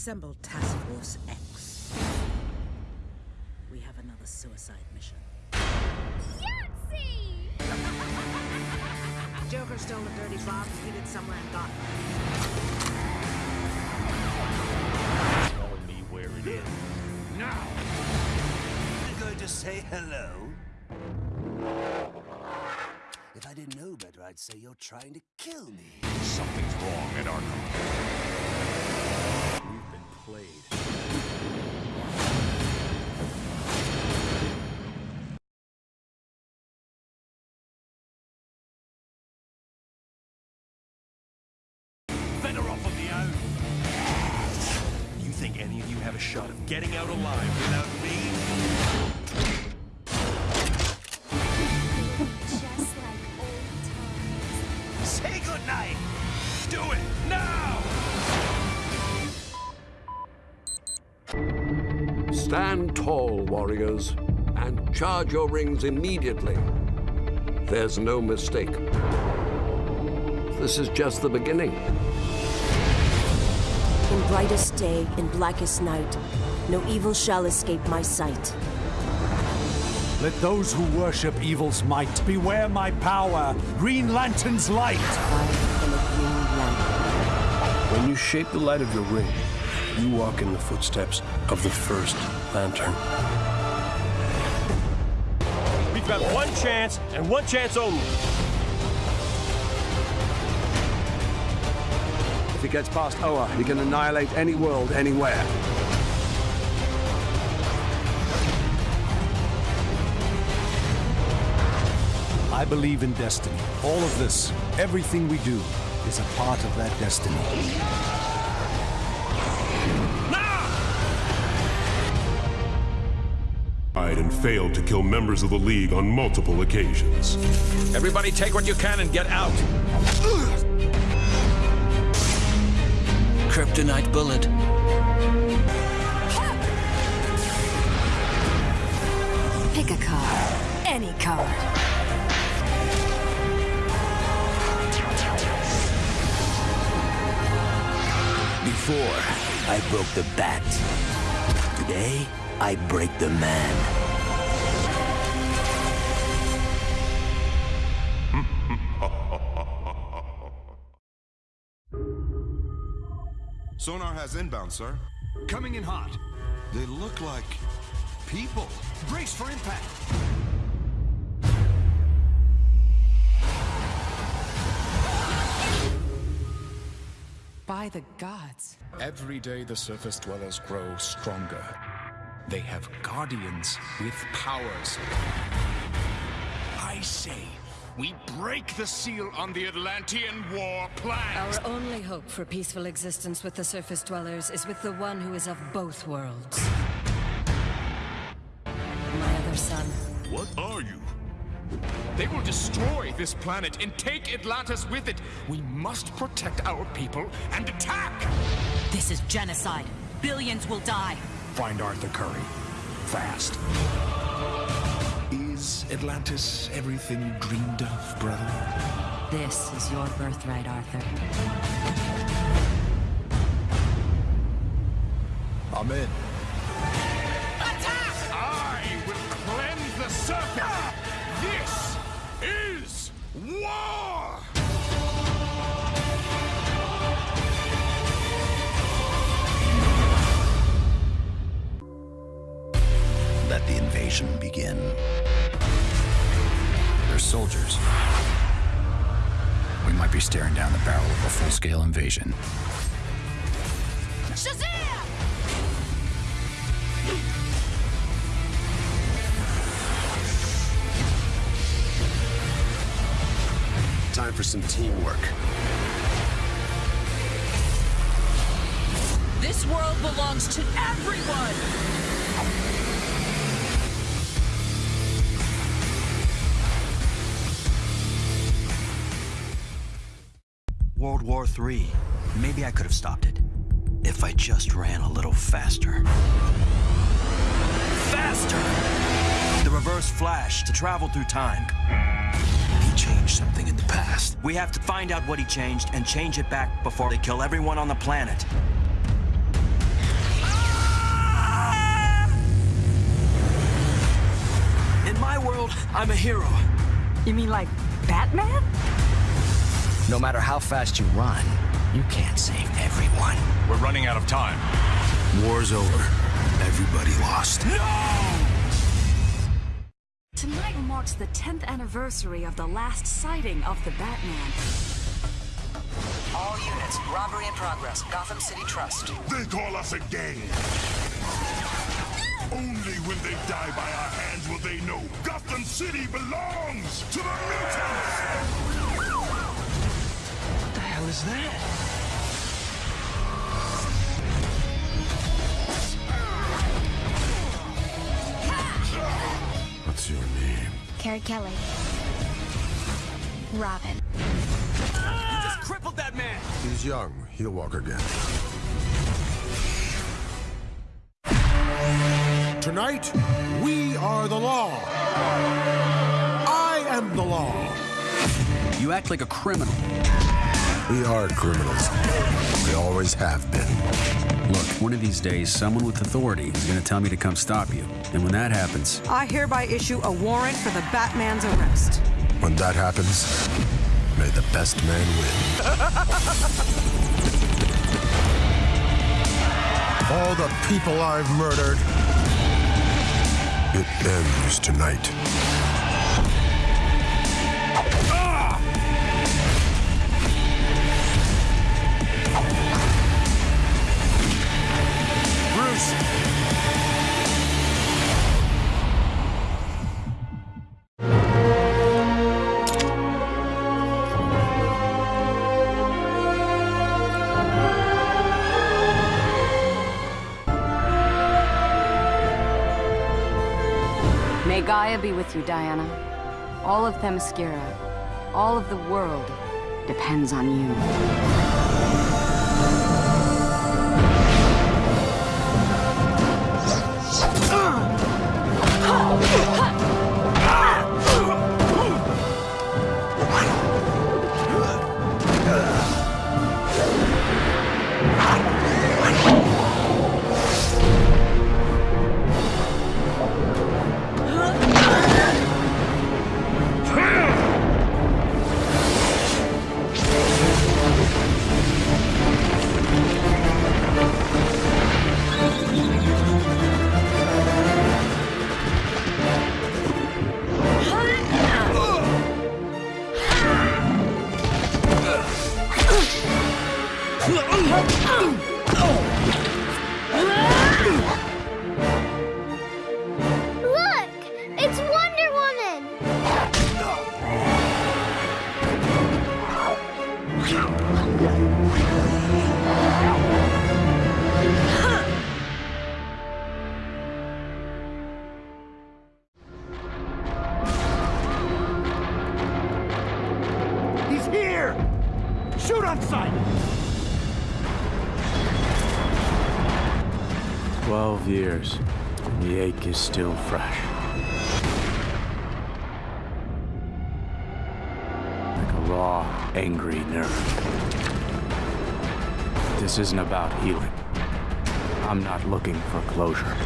Assemble Task Force X. We have another suicide mission. Yahtzee! Joker stole a dirty bomb, hid it somewhere and got it. Telling me where it is. Now! You're going to say hello? If I didn't know better, I'd say you're trying to kill me. Something's wrong at Arkham. We've played. Better off on the own. You think any of you have a shot of getting out alive without me? Just like old times. Say goodnight! Do it now! Stand tall, warriors, and charge your rings immediately. There's no mistake. This is just the beginning. In brightest day, in blackest night, no evil shall escape my sight. Let those who worship evil's might beware my power, Green Lantern's light. I am a green lantern. When you shape the light of your ring, you walk in the footsteps of the first lantern. We've got one chance, and one chance only. If he gets past Oa, he can annihilate any world, anywhere. I believe in destiny. All of this, everything we do, is a part of that destiny. Tried and failed to kill members of the League on multiple occasions. Everybody take what you can and get out. Kryptonite bullet. Pick a card. Any card. Before, I broke the bat. Today, I break the man. Sonar has inbound, sir. Coming in hot. They look like people. Brace for impact. By the gods. Every day the surface dwellers grow stronger. They have guardians with powers. I say, we break the seal on the Atlantean war plans. Our only hope for peaceful existence with the surface dwellers is with the one who is of both worlds. My other son. What are you? They will destroy this planet and take Atlantis with it. We must protect our people and attack! This is genocide. Billions will die. Find Arthur Curry. Fast. Is Atlantis everything you dreamed of, brother? This is your birthright, Arthur. I'm in. Attack! I will cleanse the surface! This is war! Soldiers. We might be staring down the barrel of a full-scale invasion. Shazam! Time for some teamwork. This world belongs to everyone! World War III, maybe I could have stopped it if I just ran a little faster. Faster! The reverse flash to travel through time. He changed something in the past. We have to find out what he changed and change it back before they kill everyone on the planet. In my world, I'm a hero. You mean like Batman? No matter how fast you run, you can't save everyone. We're running out of time. War's over. Everybody lost. No! Tonight marks the 10th anniversary of the last sighting of the Batman. All units, robbery in progress. Gotham City Trust. They call us a gang. Only when they die by our hands will they know Gotham City belongs to the mutants! What the hell is that? What's your name? Carrie Kelly. Robin. You just crippled that man! He's young. He'll walk again. Tonight, we are the law. I am the law. You act like a criminal. We are criminals. We always have been. Look, one of these days, someone with authority is going to tell me to come stop you. And when that happens, I hereby issue a warrant for the Batman's arrest. When that happens, may the best man win. All the people I've murdered. It ends tonight. May Gaia be with you, Diana. All of Themyscira, all of the world depends on you. Look! Years, and the ache is still fresh. Like a raw, angry nerve. This isn't about healing. I'm not looking for closure.